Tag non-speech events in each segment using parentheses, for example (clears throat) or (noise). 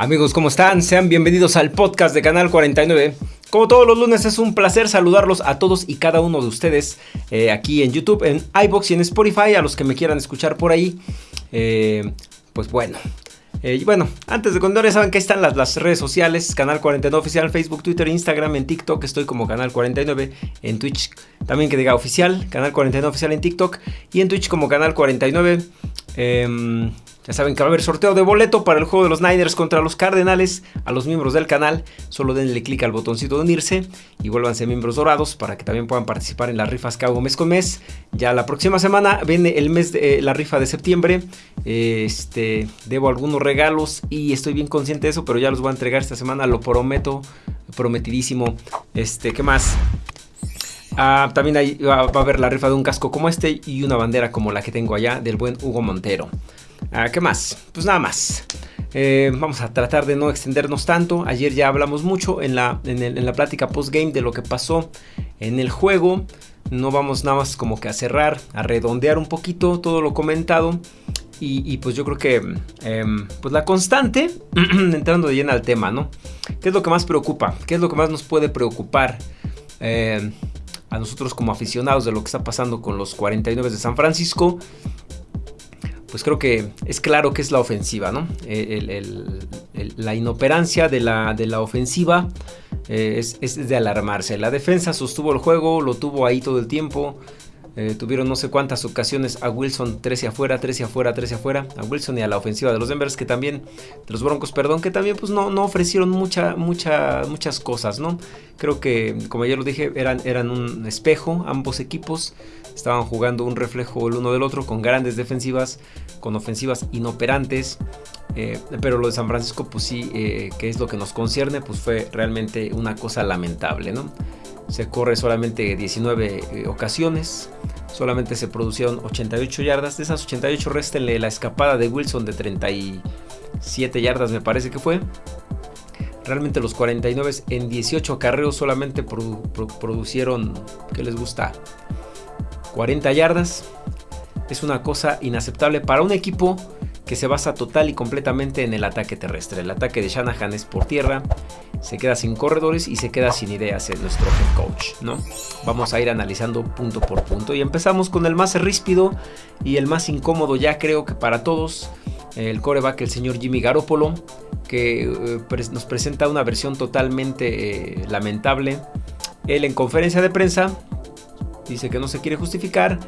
Amigos, ¿cómo están? Sean bienvenidos al podcast de Canal 49. Como todos los lunes es un placer saludarlos a todos y cada uno de ustedes eh, aquí en YouTube, en iBox y en Spotify, a los que me quieran escuchar por ahí. Eh, pues bueno. Eh, y bueno, antes de continuar, ya saben que están las, redes sociales, Canal 49 Oficial, Facebook, Twitter, Instagram, en TikTok, estoy como Canal 49, en Twitch también que diga oficial, Canal 49 Oficial en TikTok, y en Twitch como Canal 49. Eh, ya saben que va a haber sorteo de boleto para el juego de los Niners contra los Cardenales. A los miembros del canal, solo denle clic al botoncito de unirse y vuélvanse miembros dorados para que también puedan participar en las rifas que hago mes con mes. Ya la próxima semana viene el mes de eh, la rifa de septiembre. Este, debo algunos regalos y estoy bien consciente de eso, pero ya los voy a entregar esta semana, lo prometo, prometidísimo. Este, ¿qué más? Ah, también va, va a haber la rifa de un casco como este y una bandera como la que tengo allá del buen Hugo Montero. Ah, ¿Qué más? Pues nada más. Eh, vamos a tratar de no extendernos tanto. Ayer ya hablamos mucho en la, en, la plática post-game de lo que pasó en el juego. No vamos nada más como que a cerrar, a redondear un poquito todo lo comentado. Y, pues yo creo que em, pues la constante, (clears throat) entrando de lleno al tema, ¿no? ¿Qué es lo que más preocupa? ¿Qué es lo que más nos puede preocupar em, a nosotros como aficionados de lo que está pasando con los 49 de San Francisco? Pues creo que es claro que es la ofensiva, ¿no? la inoperancia de la, de la ofensiva eh, es, de alarmarse. La defensa sostuvo el juego, lo tuvo ahí todo el tiempo. Eh, tuvieron no sé cuántas ocasiones a Wilson 13 afuera, 13 afuera, 13 afuera. A Wilson y a la ofensiva de los Denvers que también, de los Broncos, perdón, que también pues no, no ofrecieron mucha, mucha, muchas cosas, ¿no? Creo que, como ya lo dije, eran, eran un espejo ambos equipos. Estaban jugando un reflejo el uno del otro con grandes defensivas, con ofensivas inoperantes. Eh, pero lo de San Francisco, pues sí, eh, que es lo que nos concierne, pues fue realmente una cosa lamentable, ¿no? Se corre solamente 19 eh, ocasiones. Solamente se producieron 88 yardas. De esas 88 restenle la escapada de Wilson de 37 yardas me parece que fue. Realmente los 49 en 18 acarreos solamente producieron, ¿qué les gusta? 40 yardas. Es una cosa inaceptable para un equipo que se basa total y completamente en el ataque terrestre. El ataque de Shanahan es por tierra, se queda sin corredores y se queda sin ideas en nuestro head coach, ¿no? Vamos a ir analizando punto por punto y empezamos con el más ríspido y el más incómodo ya creo que para todos, el coreback, el señor Jimmy Garoppolo, que eh, nos presenta una versión totalmente eh, lamentable. Él en conferencia de prensa dice que no se quiere justificar,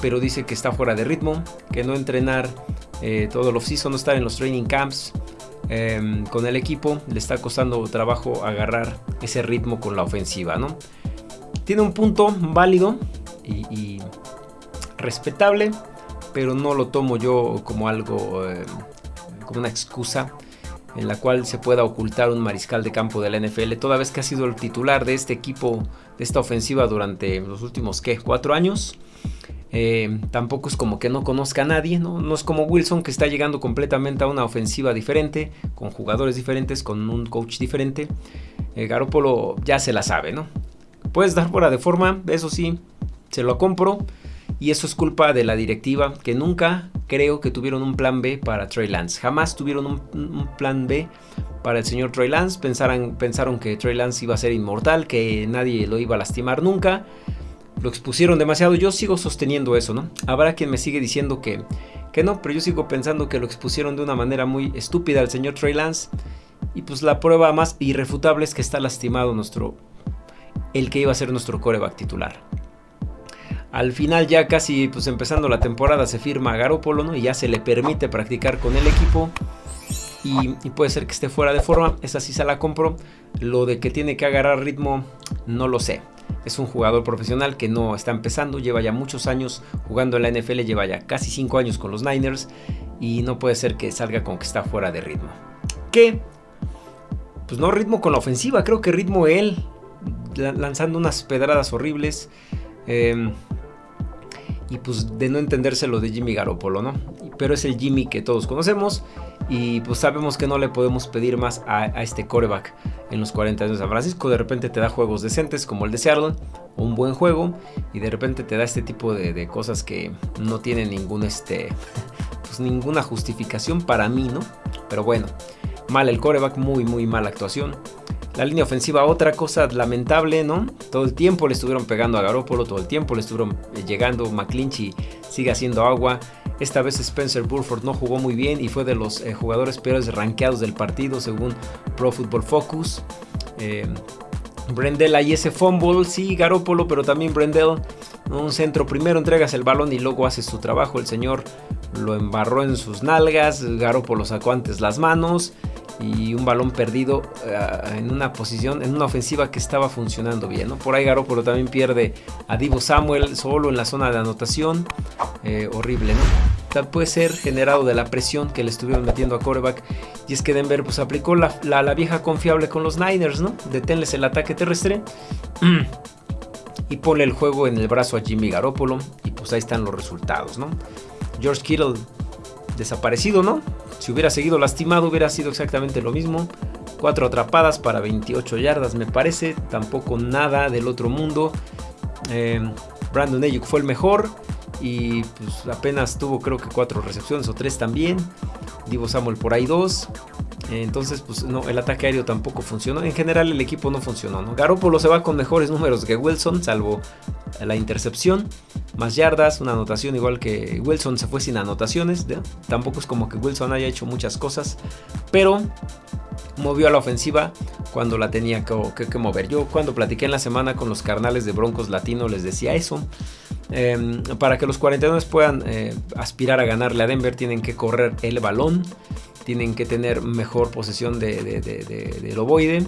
pero dice que está fuera de ritmo, que no entrenar eh, todo el off-season, no estar en los training camps em, con el equipo, le está costando trabajo agarrar ese ritmo con la ofensiva, ¿no? Tiene un punto válido y, respetable, pero no lo tomo yo como algo, em, como una excusa en la cual se pueda ocultar un mariscal de campo de la NFL, toda vez que ha sido el titular de este equipo, de esta ofensiva durante los últimos. Cuatro años. Eh, tampoco es como que no conozca a nadie, ¿no? ¿no? es como Wilson que está llegando completamente a una ofensiva diferente, con jugadores diferentes, con un coach diferente. Eh, Garópolo ya se la sabe, ¿no? Puedes dar fuera de forma, eso sí, se lo compro. Y eso es culpa de la directiva, que nunca creo que tuvieron un plan B para Trey Lance. Jamás tuvieron un, plan B para el señor Trey Lance. Pensaron, que Trey Lance iba a ser inmortal, que nadie lo iba a lastimar nunca lo expusieron demasiado. Yo sigo sosteniendo eso, ¿no? Habrá quien me sigue diciendo que, que no, pero yo sigo pensando que lo expusieron de una manera muy estúpida al señor Trey Lance. Y pues la prueba más irrefutable es que está lastimado nuestro. El que iba a ser nuestro coreback titular. Al final, ya casi pues empezando la temporada, se firma a Garópolo, ¿no? Y ya se le permite practicar con el equipo. Y, y, puede ser que esté fuera de forma. Esa sí se la compro. Lo de que tiene que agarrar ritmo, no lo sé. Es un jugador profesional que no está empezando, lleva ya muchos años jugando en la NFL, lleva ya casi 5 años con los Niners y no puede ser que salga con que está fuera de ritmo. ¿Qué? Pues no ritmo con la ofensiva, creo que ritmo él, lanzando unas pedradas horribles. Em, y pues de no entenderse lo de Jimmy Garoppolo, ¿no? Pero es el Jimmy que todos conocemos y pues sabemos que no le podemos pedir más a, este coreback en los 40 años de San Francisco. De repente te da juegos decentes como el de Seattle, un buen juego y de repente te da este tipo de, cosas que no tienen ningún este, pues ninguna justificación para mí, ¿no? Pero bueno. Mal el coreback, muy, muy mala actuación. La línea ofensiva, otra cosa lamentable, ¿no? Todo el tiempo le estuvieron pegando a Garópolo, todo el tiempo le estuvieron eh, llegando. McClinchy sigue haciendo agua. Esta vez Spencer Burford no jugó muy bien y fue de los eh, jugadores peores rankeados del partido según Pro Football Focus. Eh, Brendel ahí ese fumble, sí, Garópolo, pero también Brendel. Un centro, primero entregas el balón y luego haces tu trabajo. El señor lo embarró en sus nalgas, Garópolo sacó antes las manos y un balón perdido eh, en una posición, en una ofensiva que estaba funcionando bien. ¿no? Por ahí Garoppolo también pierde a Divo Samuel solo en la zona de anotación. Eh, horrible, ¿no? Puede ser generado de la presión que le estuvieron metiendo a coreback. Y es que Denver pues aplicó la, la, vieja confiable con los Niners, ¿no? Deténles el ataque terrestre. (clears throat) y ponle el juego en el brazo a Jimmy Garoppolo. Y pues ahí están los resultados, ¿no? George Kittle desaparecido, ¿no? Si hubiera seguido lastimado hubiera sido exactamente lo mismo. Cuatro atrapadas para 28 yardas me parece. Tampoco nada del otro mundo. Eh, Brandon Ayuk fue el mejor. Y pues apenas tuvo creo que cuatro recepciones o tres también. Divo Samuel por ahí dos. Entonces, pues no, el ataque aéreo tampoco funcionó. En general, el equipo no funcionó. ¿no? Garoppolo se va con mejores números que Wilson, salvo la intercepción. Más yardas, una anotación igual que Wilson se fue sin anotaciones. Tampoco es como que Wilson haya hecho muchas cosas. Pero movió a la ofensiva cuando la tenía que, mover. Yo cuando platiqué en la semana con los carnales de Broncos Latino les decía eso. Em, para que los 49 puedan eh, aspirar a ganarle a Denver tienen que correr el balón tienen que tener mejor posesión de, del ovoide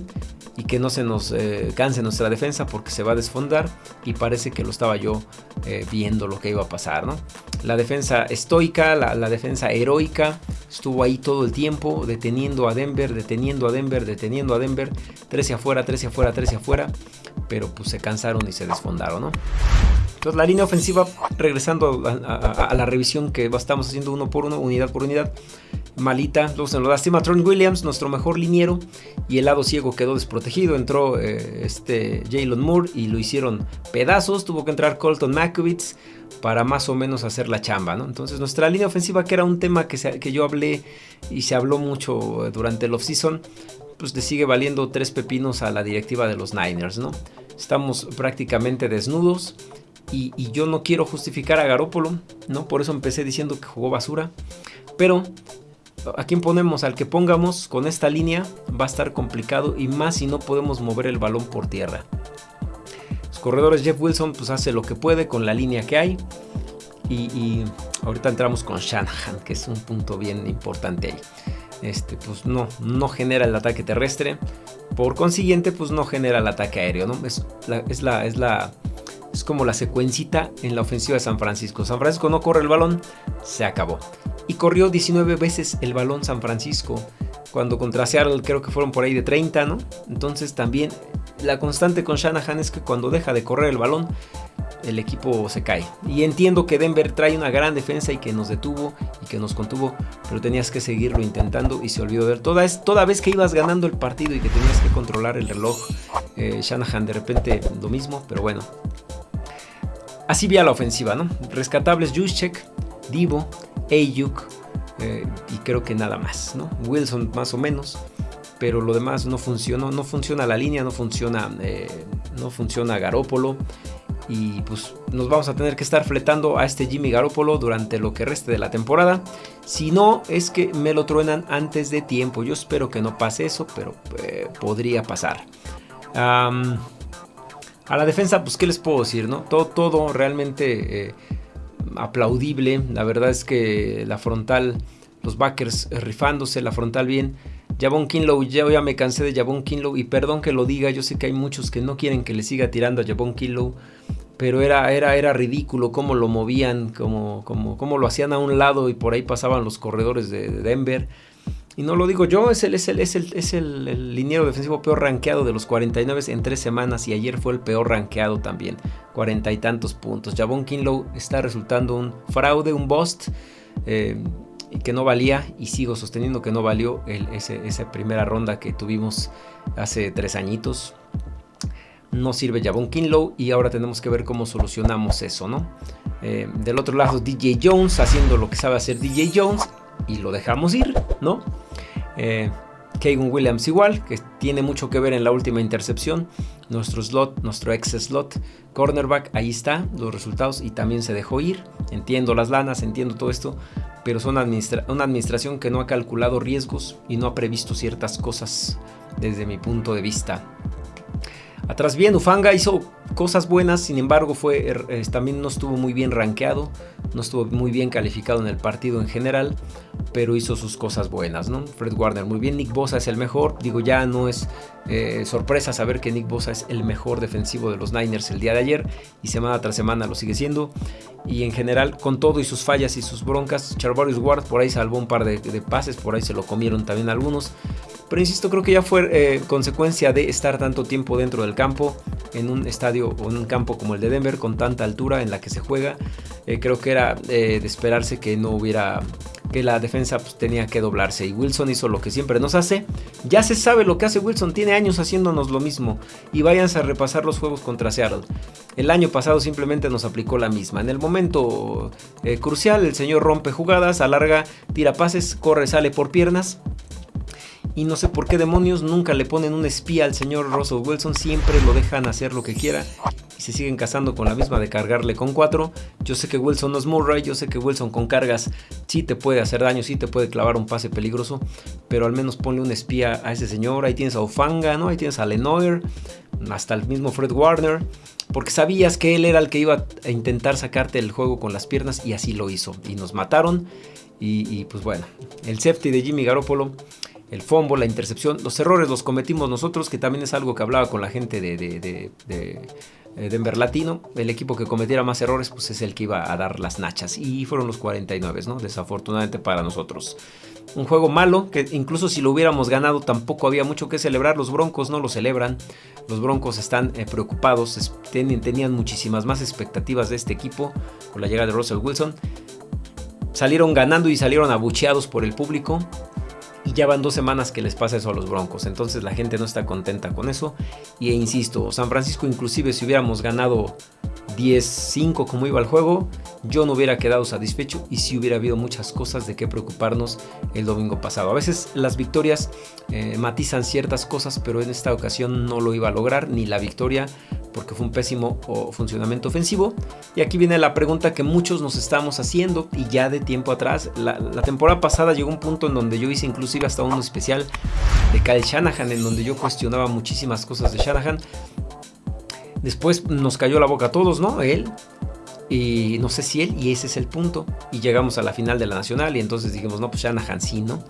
y que no se nos eh, canse nuestra defensa porque se va a desfondar y parece que lo estaba yo eh, viendo lo que iba a pasar. ¿no? La defensa estoica, la, defensa heroica estuvo ahí todo el tiempo deteniendo a Denver, deteniendo a Denver, deteniendo a Denver, 13 afuera, 13 afuera, 13 afuera, pero pues se cansaron y se desfondaron. ¿no? Entonces la línea ofensiva, regresando a, la revisión que estamos haciendo uno por uno, unidad por unidad, malita. Luego se lo lastima Tron Williams, nuestro mejor liniero, y el lado ciego quedó desprotegido. Entró eh, este Jalen Moore y lo hicieron pedazos. Tuvo que entrar Colton Makowitz para más o menos hacer la chamba. ¿no? Entonces nuestra línea ofensiva, que era un tema que, que yo hablé y se habló mucho durante el offseason, pues le sigue valiendo tres pepinos a la directiva de los Niners. ¿no? Estamos prácticamente desnudos. Y, yo no quiero justificar a Garópolo, ¿no? Por eso empecé diciendo que jugó basura. Pero a quién ponemos, al que pongamos con esta línea va a estar complicado y más si no podemos mover el balón por tierra. Los corredores Jeff Wilson pues hace lo que puede con la línea que hay. Y, ahorita entramos con Shanahan, que es un punto bien importante ahí. Este, pues no, no genera el ataque terrestre. Por consiguiente, pues no genera el ataque aéreo, ¿no? Es la, es la es como la secuencita en la ofensiva de San Francisco. San Francisco no corre el balón, se acabó. Y corrió 19 veces el balón San Francisco. Cuando contra Seattle creo que fueron por ahí de 30, ¿no? Entonces también la constante con Shanahan es que cuando deja de correr el balón, el equipo se cae. Y entiendo que Denver trae una gran defensa y que nos detuvo y que nos contuvo, pero tenías que seguirlo intentando y se olvidó de. Toda, toda vez que ibas ganando el partido y que tenías que controlar el reloj, eh, Shanahan de repente lo mismo, pero bueno, Así vía la ofensiva, ¿no? Rescatables Juszczyk, Divo, Ayuk eh, y creo que nada más, ¿no? Wilson más o menos, pero lo demás no funcionó, no funciona la línea, no funciona, eh, no funciona Garópolo y pues nos vamos a tener que estar fletando a este Jimmy Garoppolo durante lo que reste de la temporada. Si no, es que me lo truenan antes de tiempo. Yo espero que no pase eso, pero eh, podría pasar. A la defensa, pues, ¿qué les puedo decir? No? Todo, todo realmente eh, aplaudible. La verdad es que la frontal, los backers rifándose, la frontal bien. Javon Kinlow, ya, ya me cansé de Javon Kinlow y perdón que lo diga, yo sé que hay muchos que no quieren que le siga tirando a Javon Kinlow, pero era, era, era ridículo cómo lo movían, cómo, cómo, lo hacían a un lado y por ahí pasaban los corredores de Denver. Y no lo digo yo, es el, es el, es el, es el, liniero defensivo peor rankeado de los 49 en tres semanas y ayer fue el peor rankeado también, cuarenta y tantos puntos. Javon Kinlow está resultando un fraude, un bust, eh, que no valía y sigo sosteniendo que no valió el, esa primera ronda que tuvimos hace tres añitos. No sirve Javon Kinlow y ahora tenemos que ver cómo solucionamos eso, ¿no? Eh, del otro lado DJ Jones haciendo lo que sabe hacer DJ Jones y lo dejamos ir, ¿no? Eh, Williams igual, que tiene mucho que ver en la última intercepción. Nuestro slot, nuestro ex slot, cornerback, ahí está los resultados y también se dejó ir. Entiendo las lanas, entiendo todo esto, pero son una administración que no ha calculado riesgos y no ha previsto ciertas cosas desde mi punto de vista. Atrás bien, Ufanga hizo cosas buenas, sin embargo fue, er, también no estuvo muy bien rankeado, no estuvo muy bien calificado en el partido en general, pero hizo sus cosas buenas, ¿no? Fred Warner muy bien, Nick Bosa es el mejor, digo ya no es eh, sorpresa saber que Nick Bosa es el mejor defensivo de los Niners el día de ayer y semana tras semana lo sigue siendo. Y en general con todo y sus fallas y sus broncas, Charvarius Ward por ahí salvó un par de pases, por ahí se lo comieron también algunos, pero insisto, creo que ya fue eh, consecuencia de estar tanto tiempo dentro del campo, en un estadio o en un campo como el de Denver, con tanta altura en la que se juega. Eh, creo que era eh, de esperarse que no hubiera que la defensa pues, tenía que doblarse y Wilson hizo lo que siempre nos hace. Ya se sabe lo que hace Wilson, tiene años haciéndonos lo mismo y váyanse a repasar los juegos contra Seattle. El año pasado simplemente nos aplicó la misma. En el momento crucial el señor rompe jugadas, alarga, tira pases, corre, sale por piernas y no sé por qué demonios nunca le ponen un espía al señor Russell Wilson, siempre lo dejan hacer lo que quiera y se siguen casando con la misma de cargarle con cuatro. Yo sé que Wilson no es Murray, yo sé que Wilson con cargas sí te puede hacer daño, sí te puede clavar un pase peligroso, pero al menos ponle un espía a ese señor. Ahí tienes a Ufanga, ¿no? Ahí tienes a Lenoir, hasta el mismo Fred Warner, porque sabías que él era el que iba a intentar sacarte el juego con las piernas y así lo hizo. Y nos mataron. Y, y pues bueno, el safety de Jimmy Garoppolo el fombo, la intercepción, los errores los cometimos nosotros, que también es algo que hablaba con la gente de, eh, Denver Latino. El equipo que cometiera más errores, pues es el que iba a dar las nachas. Y fueron los 49, ¿no? Desafortunadamente para nosotros. Un juego malo, que incluso si lo hubiéramos ganado tampoco había mucho que celebrar. Los Broncos no lo celebran. Los Broncos están eh, preocupados, tenían muchísimas más expectativas de este equipo con la llegada de Russell Wilson. Salieron ganando y salieron abucheados por el público. Y ya van dos semanas que les pasa eso a los Broncos. Entonces la gente no está contenta con eso. Y e insisto, San Francisco inclusive si hubiéramos ganado 10-5 como iba el juego, yo no hubiera quedado satisfecho y si hubiera habido muchas cosas de qué preocuparnos el domingo pasado. A veces las victorias eh, matizan ciertas cosas, pero en esta ocasión no lo iba a lograr ni la victoria porque fue un pésimo funcionamiento ofensivo. Y aquí viene la pregunta que muchos nos estamos haciendo y ya de tiempo atrás. La, temporada pasada llegó un punto en donde yo hice inclusive hasta uno especial de Kyle Shanahan, en donde yo cuestionaba muchísimas cosas de Shanahan. Después nos cayó la boca a todos, ¿no? Él. Y no sé si él, y ese es el punto. Y llegamos a la final de la Nacional y entonces dijimos, no, pues Shanahan sí, ¿no?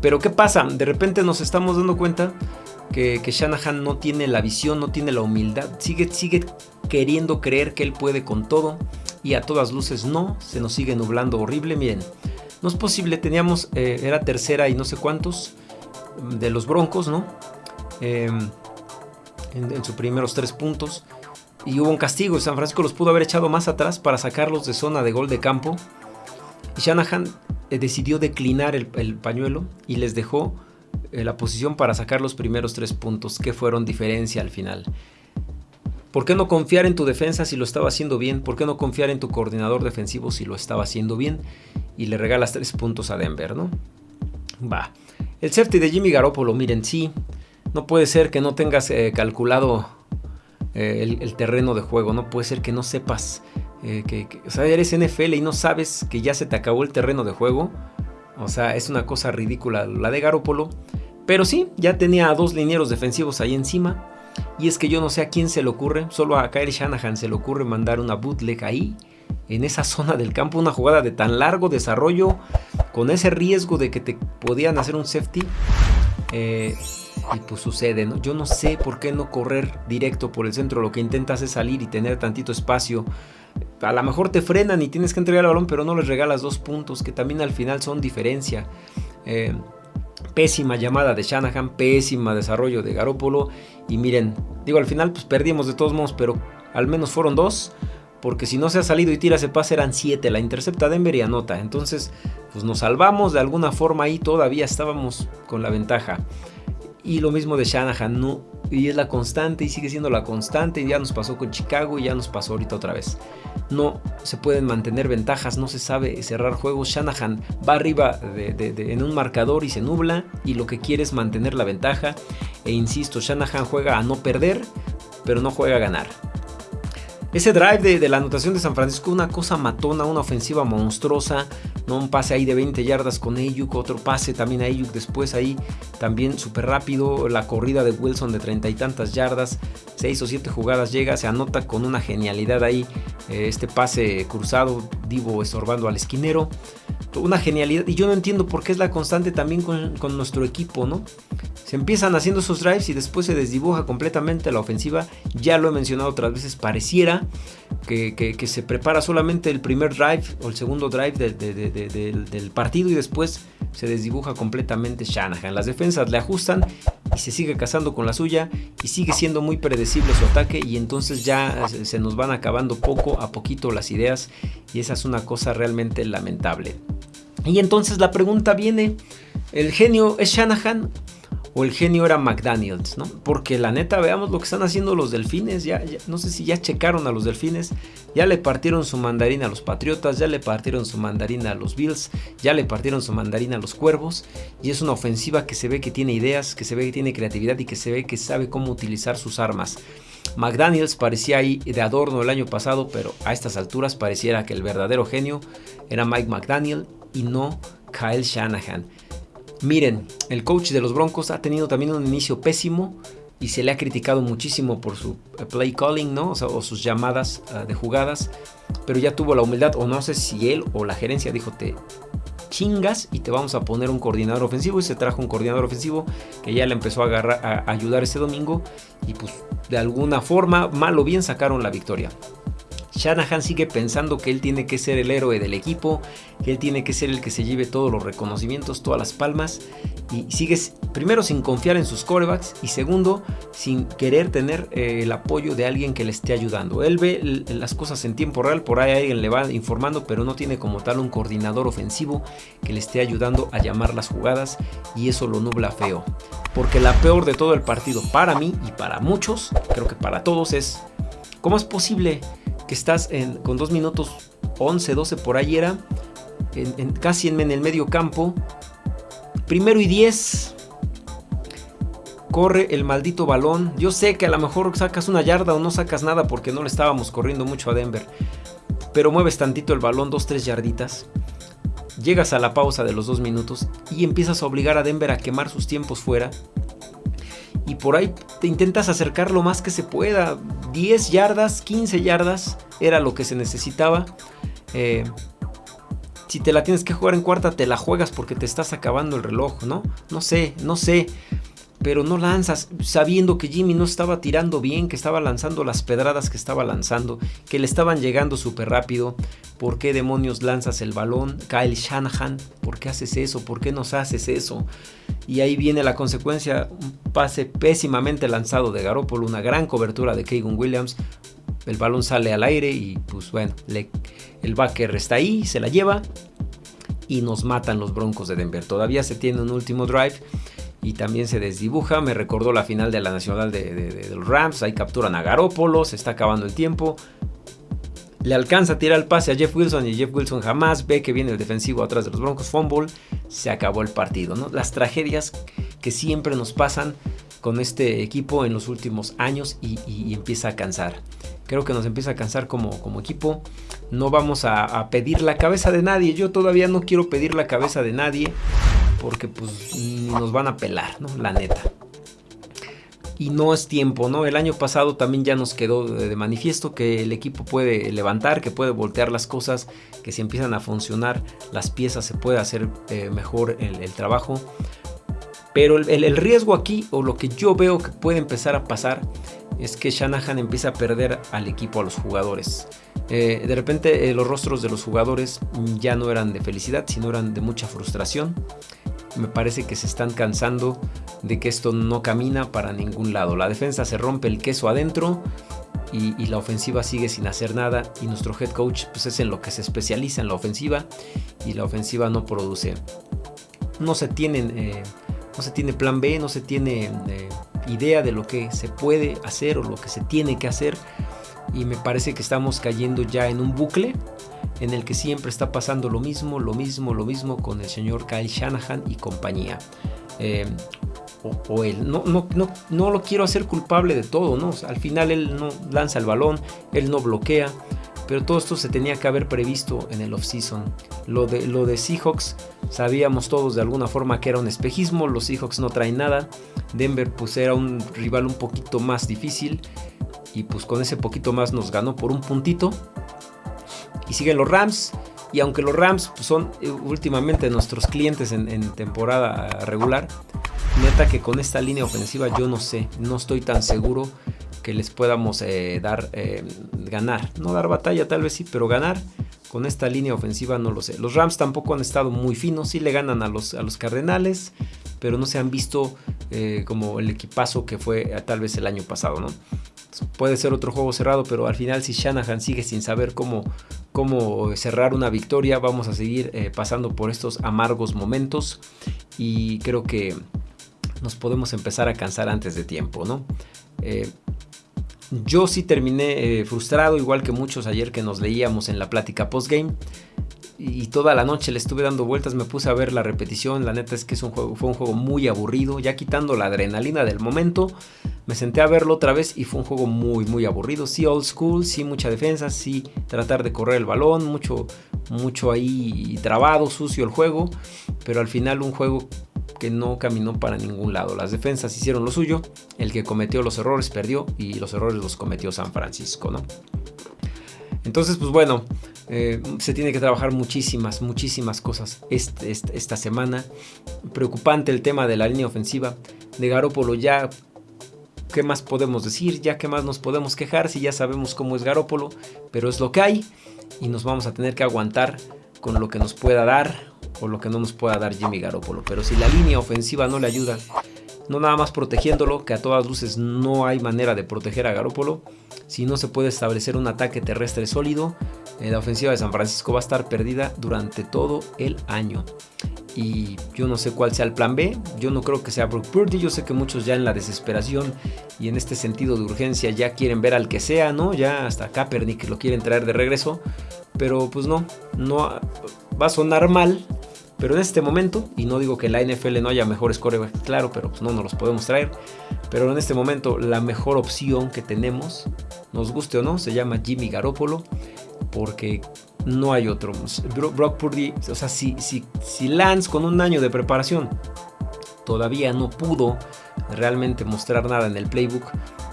Pero ¿qué pasa? De repente nos estamos dando cuenta que, Shanahan no tiene la visión, no tiene la humildad, sigue, sigue queriendo creer que él puede con todo y a todas luces no, se nos sigue nublando horrible. Miren, no es posible, teníamos, eh, era tercera y no sé cuántos de los Broncos, ¿no? Em, en, sus primeros tres puntos. Y hubo un castigo San Francisco los pudo haber echado más atrás para sacarlos de zona de gol de campo. Y Shanahan eh, decidió declinar el, el pañuelo y les dejó eh, la posición para sacar los primeros tres puntos que fueron diferencia al final. ¿Por qué no confiar en tu defensa si lo estaba haciendo bien? ¿Por qué no confiar en tu coordinador defensivo si lo estaba haciendo bien? Y le regalas tres puntos a Denver, ¿no? Va. El safety de Jimmy Garoppolo, miren, sí. No puede ser que no tengas eh, calculado eh, el, terreno de juego. No puede ser que no sepas que, O sea, eres NFL y no sabes que ya se te acabó el terreno de juego. O sea, es una cosa ridícula la de Garópolo. Pero sí, ya tenía dos linieros defensivos ahí encima. Y es que yo no sé a quién se le ocurre, solo a Kyle Shanahan se le ocurre mandar una bootleg ahí, en esa zona del campo, una jugada de tan largo desarrollo, con ese riesgo de que te podían hacer un safety. Eh, y pues sucede, ¿no? Yo no sé por qué no correr directo por el centro, lo que intentas es salir y tener tantito espacio a lo mejor te frenan y tienes que entregar el balón, pero no les regalas dos puntos, que también al final son diferencia. Eh, pésima llamada de Shanahan, pésima desarrollo de Garópolo. Y miren, digo, al final pues perdimos de todos modos, pero al menos fueron dos. Porque si no se ha salido y tira ese pase eran siete. La intercepta Denver y anota. Entonces, pues nos salvamos de alguna forma ahí. Todavía estábamos con la ventaja. Y lo mismo de Shanahan, no, y es la constante y sigue siendo la constante. Ya nos pasó con Chicago y ya nos pasó ahorita otra vez. No se pueden mantener ventajas, no se sabe cerrar juegos. Shanahan va arriba en un marcador y se nubla y lo que quiere es mantener la ventaja. E insisto, Shanahan juega a no perder, pero no juega a ganar. Ese drive de, la anotación de San Francisco, una cosa matona, una ofensiva monstruosa, ¿no? un pase ahí de 20 yardas con Ayuk, otro pase también a Ayuk después ahí, también súper rápido, la corrida de Wilson de treinta y tantas yardas, 6 o 7 jugadas llega, se anota con una genialidad ahí, eh, este pase cruzado, Divo estorbando al esquinero, una genialidad, y yo no entiendo por qué es la constante también con, con nuestro equipo, ¿no? Se empiezan haciendo esos drives y después se desdibuja completamente la ofensiva. Ya lo he mencionado otras veces, pareciera que, se prepara solamente el primer drive o el segundo drive del partido y después se desdibuja completamente Shanahan. Las defensas le ajustan y se sigue casando con la suya y sigue siendo muy predecible su ataque y entonces ya se nos van acabando poco a poquito las ideas y esa es una cosa realmente lamentable. Y entonces la pregunta viene, ¿el genio es Shanahan o el genio era McDaniels, ¿no? Porque la neta, veamos lo que están haciendo los delfines, ya, no sé si ya checaron a los delfines, ya le partieron su mandarina a los Patriotas, ya le partieron su mandarina a los Bills, ya le partieron su mandarina a los Cuervos, y es una ofensiva que se ve que tiene ideas, que se ve que tiene creatividad y que se ve que sabe cómo utilizar sus armas. McDaniels parecía ahí de adorno el año pasado, pero a estas alturas pareciera que el verdadero genio era Mike McDaniel y no Kyle Shanahan. Miren, el coach de los Broncos ha tenido también un inicio pésimo y se le ha criticado muchísimo por su eh, play calling, ¿no? O, sus llamadas ah, de jugadas, pero ya tuvo la humildad, o no sé si él o la gerencia dijo, te chingas y te vamos a poner un coordinador ofensivo y se trajo un coordinador ofensivo que ya le empezó a, a ayudar este domingo y pues de alguna forma, mal o bien, sacaron la victoria. Shanahan sigue pensando que él tiene que ser el héroe del equipo, que él tiene que ser el que se lleve todos los reconocimientos, todas las palmas, y sigue primero sin confiar en sus corebacks y segundo sin querer tener eh, el apoyo de alguien que le esté ayudando. Él ve las cosas en tiempo real, por ahí alguien le va informando, pero no tiene como tal un coordinador ofensivo que le esté ayudando a llamar las jugadas y eso lo nubla feo. Porque la peor de todo el partido para mí y para muchos, creo que para todos es, ¿cómo es posible? Que estás en, con 2 minutos 11, 12 por ahí era, en, casi en, el medio campo. Primero y 10. Corre el maldito balón. Yo sé que a lo mejor sacas una yarda o no sacas nada porque no le estábamos corriendo mucho a Denver. Pero mueves tantito el balón, 2-3 yarditas. Llegas a la pausa de los 2 minutos y empiezas a obligar a Denver a quemar sus tiempos fuera y por ahí te intentas acercar lo más que se pueda. 10 yardas, 15 yardas era lo que se necesitaba. Eh, si te la tienes que jugar en cuarta, te la juegas porque te estás acabando el reloj, ¿no? No sé, no sé pero no lanzas sabiendo que Jimmy no estaba tirando bien, que estaba lanzando las pedradas que estaba lanzando, que le estaban llegando súper rápido. ¿Por qué demonios lanzas el balón? Kyle Shanahan, ¿por qué haces eso? ¿Por qué nos haces eso? Y ahí viene la consecuencia, un pase pésimamente lanzado de Garoppolo, una gran cobertura de Keegan Williams. El balón sale al aire y pues bueno, el backer está ahí, se la lleva y nos matan los Broncos de Denver. Todavía se tiene un último drive y también se desdibuja. Me recordó la final de la Nacional de, los Rams. Ahí capturan a Garópolo, se está acabando el tiempo. Le alcanza a tirar el pase a Jeff Wilson y Jeff Wilson jamás ve que viene el defensivo atrás de los Broncos. Fumble, se acabó el partido. ¿no? Las tragedias que siempre nos pasan con este equipo en los últimos años y, empieza a cansar. Creo que nos empieza a cansar como, como equipo. No vamos a, a pedir la cabeza de nadie. Yo todavía no quiero pedir la cabeza de nadie porque pues nos van a pelar, ¿no? La neta. Y no es tiempo, ¿no? El año pasado también ya nos quedó de manifiesto que el equipo puede levantar, que puede voltear las cosas, que si empiezan a funcionar las piezas se puede hacer eh, mejor el, trabajo. Pero el, riesgo aquí, o lo que yo veo que puede empezar a pasar, es que Shanahan empieza a perder al equipo, a los jugadores. Eh, de repente eh, los rostros de los jugadores ya no eran de felicidad, sino eran de mucha frustración me parece que se están cansando de que esto no camina para ningún lado. La defensa se rompe el queso adentro y, la ofensiva sigue sin hacer nada y nuestro head coach pues es en lo que se especializa en la ofensiva y la ofensiva no produce. No se tienen, eh, no se tiene plan B, no se tiene eh, idea de lo que se puede hacer o lo que se tiene que hacer. Y me parece que estamos cayendo ya en un bucle en el que siempre está pasando lo mismo, lo mismo, lo mismo con el señor Kyle Shanahan y compañía. Eh, o, él. No, no, no, no, lo quiero hacer culpable de todo, ¿no? al final él no lanza el balón, él no bloquea, pero todo esto se tenía que haber previsto en el offseason. Lo de, lo de Seahawks, sabíamos todos de alguna forma que era un espejismo, los Seahawks no traen nada, Denver pues era un rival un poquito más difícil y pues con ese poquito más nos ganó por un puntito. Y siguen los Rams, y aunque los Rams pues, son eh, últimamente nuestros clientes en, temporada regular, neta que con esta línea ofensiva yo no sé, no estoy tan seguro que les podamos eh, dar, eh, ganar. No dar batalla tal vez sí, pero ganar con esta línea ofensiva no lo sé. Los Rams tampoco han estado muy finos, sí le ganan a los, a los Cardenales, pero no se han visto como el equipazo que fue tal vez el año pasado, ¿no? Puede ser otro juego cerrado, pero al final si Shanahan sigue sin saber cómo, cómo cerrar una victoria, vamos a seguir pasando por estos amargos momentos y creo que nos podemos empezar a cansar antes de tiempo, ¿no? Eh, yo sí terminé eh, frustrado, igual que muchos ayer que nos leíamos en la plática postgame. Y toda la noche le estuve dando vueltas, me puse a ver la repetición. La neta es que es un juego, fue un juego muy aburrido. Ya quitando la adrenalina del momento, me senté a verlo otra vez y fue un juego muy, muy aburrido. Sí, old school, sí, mucha defensa, sí, tratar de correr el balón, mucho, mucho ahí trabado, sucio el juego. Pero al final un juego que no caminó para ningún lado. Las defensas hicieron lo suyo, el que cometió los errores perdió y los errores los cometió San Francisco, ¿no? Entonces, pues bueno, eh, se tiene que trabajar muchísimas, muchísimas cosas este, este, esta semana. Preocupante el tema de la línea ofensiva. De Garópolo ya, ¿qué más podemos decir? Ya, ¿qué más nos podemos quejar si ya sabemos cómo es Garópolo? Pero es lo que hay y nos vamos a tener que aguantar con lo que nos pueda dar o lo que no nos pueda dar Jimmy Garoppolo. Pero si la línea ofensiva no le ayuda, no nada más protegiéndolo, que a todas luces no hay manera de proteger a Garoppolo, si no se puede establecer un ataque terrestre sólido, eh, la ofensiva de San Francisco va a estar perdida durante todo el año. Y yo no sé cuál sea el plan B, yo no creo que sea Brock Purdy, yo sé que muchos ya en la desesperación y en este sentido de urgencia ya quieren ver al que sea, ¿no? Ya hasta Kaepernick lo quieren traer de regreso, pero pues no, no va a sonar mal, pero en este momento, y no digo que la NFL no haya mejores corebacks, claro, pero pues no nos los podemos traer. Pero en este momento la mejor opción que tenemos, nos guste o no, se llama Jimmy Garoppolo, porque no hay otro. Brock Purdy, o sea, si, si, si Lance con un año de preparación todavía no pudo realmente mostrar nada en el playbook,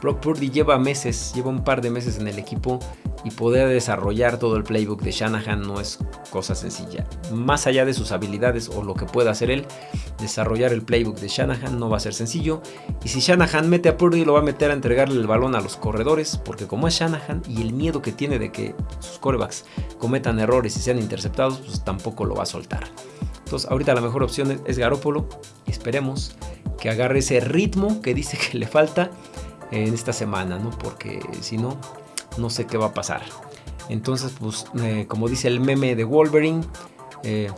Brock Purdy lleva meses, lleva un par de meses en el equipo y poder desarrollar todo el playbook de Shanahan no es cosa sencilla. Más allá de sus habilidades o lo que pueda hacer él, desarrollar el playbook de Shanahan no va a ser sencillo. Y si Shanahan mete a Purdy, lo va a meter a entregarle el balón a los corredores, porque como es Shanahan y el miedo que tiene de que sus corebacks cometan errores y sean interceptados, pues tampoco lo va a soltar. Ahorita la mejor opción es Garópolo. Esperemos que agarre ese ritmo que dice que le falta en esta semana, ¿no? Porque si no, no sé qué va a pasar. Entonces, pues, eh, como dice el meme de Wolverine, eh,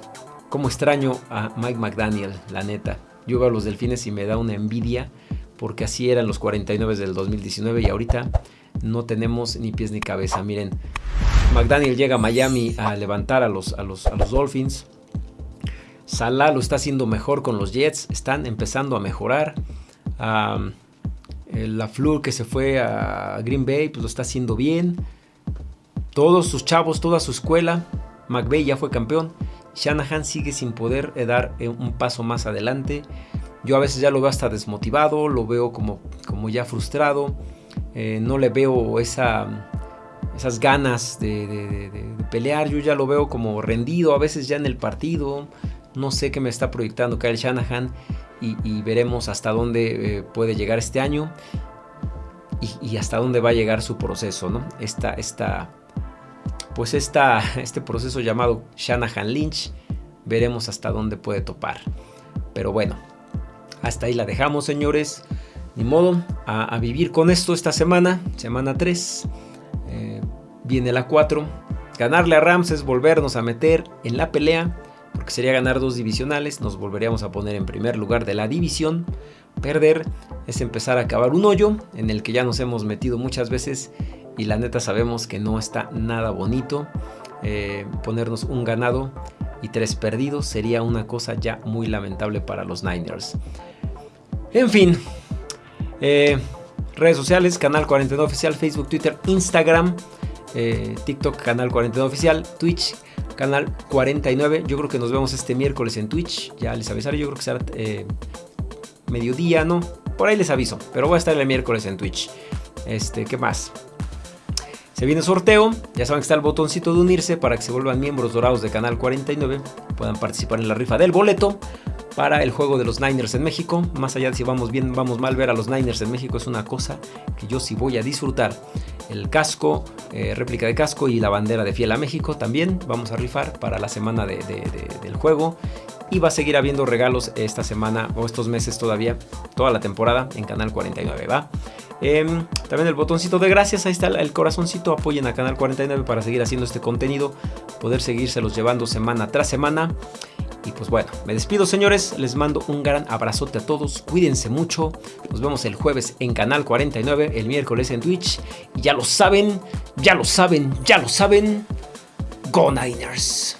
como extraño a Mike McDaniel, la neta. Yo veo a los delfines y me da una envidia, porque así eran los 49 del 2019 y ahorita no tenemos ni pies ni cabeza. Miren, McDaniel llega a Miami a levantar a los, a los, a los Dolphins. Salah lo está haciendo mejor con los Jets, están empezando a mejorar. La Flur que se fue a Green Bay, pues lo está haciendo bien. Todos sus chavos, toda su escuela. McVeigh ya fue campeón. Shanahan sigue sin poder eh, dar eh, un paso más adelante. Yo a veces ya lo veo hasta desmotivado, lo veo como, como ya frustrado. Eh, no le veo esa, esas ganas de, pelear. Yo ya lo veo como rendido, a veces ya en el partido. No sé qué me está proyectando Kyle Shanahan y, veremos hasta dónde eh, puede llegar este año y, hasta dónde va a llegar su proceso, ¿no? Esta, esta, pues esta, (laughs) este proceso llamado Shanahan Lynch, veremos hasta dónde puede topar. Pero bueno, hasta ahí la dejamos, señores. Ni modo, a, vivir con esto esta semana, semana 3. Eh, viene la 4. Ganarle a Rams es volvernos a meter en la pelea porque sería ganar dos divisionales, nos volveríamos a poner en primer lugar de la división. Perder es empezar a acabar un hoyo en el que ya nos hemos metido muchas veces y la neta sabemos que no está nada bonito. Eh, ponernos un ganado y tres perdidos sería una cosa ya muy lamentable para los Niners. En fin, eh, redes sociales, Canal 49 Oficial, Facebook, Twitter, Instagram, eh, TikTok, Canal 49 Oficial, Twitch, Canal 49. Yo creo que nos vemos este miércoles en Twitch, ya les avisaré, yo creo que será eh, mediodía, ¿no? Por ahí les aviso, pero voy a estar el miércoles en Twitch. Este, ¿qué más? Se viene sorteo, ya saben que está el botoncito de unirse para que se vuelvan miembros dorados de Canal 49, puedan participar en la rifa del boleto para el juego de los Niners en México. Más allá de si vamos bien, vamos mal, ver a los Niners en México es una cosa que yo sí voy a disfrutar. El casco, eh, réplica de casco y la bandera de Fiel a México también vamos a rifar para la semana del juego. Y va a seguir habiendo regalos esta semana o estos meses todavía, toda la temporada en Canal 49, ¿va? Em, también el botoncito de gracias, ahí está el corazoncito, apoyen a Canal 49 para seguir haciendo este contenido, poder seguírselos llevando semana tras semana. Y pues bueno, me despido señores, les mando un gran abrazote a todos, cuídense mucho, nos vemos el jueves en Canal 49, el miércoles en Twitch, y ya lo saben, ya lo saben, ya lo saben, Go Niners.